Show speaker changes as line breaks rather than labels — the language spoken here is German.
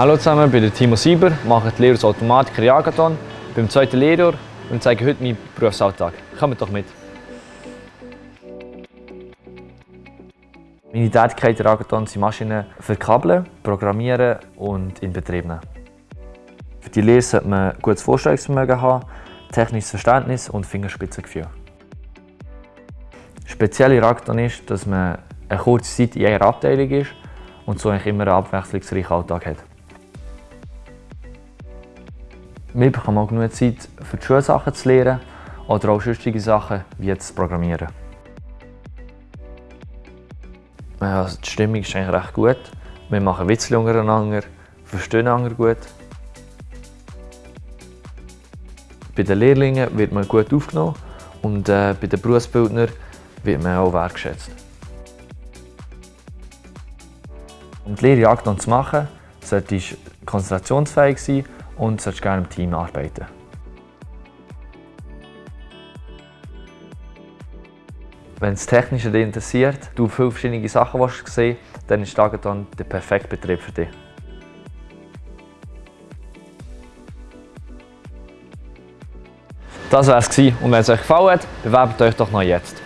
Hallo zusammen, ich bin Timo Sieber, mache die Lehre als Automatiker Jagathon. Beim zweiten Lehrjahr und zeige heute meinen Berufsalltag. Kommt doch mit! Meine Tätigkeiten in Jagathon sind Maschinen verkabeln, programmieren und in Betrieb nehmen. Für die Lehre sollte man gutes Vorstellungsvermögen haben, technisches Verständnis und Fingerspitzengefühl. Speziell in Jagathon ist, dass man eine kurze Zeit in einer Abteilung ist und so eigentlich immer einen abwechslungsreichen Alltag hat. Wir bekommen auch genug Zeit, für die Schulsachen zu lernen oder auch sonstige Sachen wie jetzt Programmieren. Also die Stimmung ist eigentlich recht gut. Wir machen Witze untereinander, verstehen einander gut. Bei den Lehrlingen wird man gut aufgenommen und äh, bei den Berufsbildnern wird man auch wertgeschätzt. Um die Lehre Jagd zu machen, solltest du konzentrationsfähig sein und solltest gerne im Team arbeiten. Wenn das Technische dich interessiert, du viele verschiedene Sachen sehen dann ist Tagathon der perfekte Betrieb für dich. Das war es und wenn es euch gefallen hat, bewerbt euch doch noch jetzt.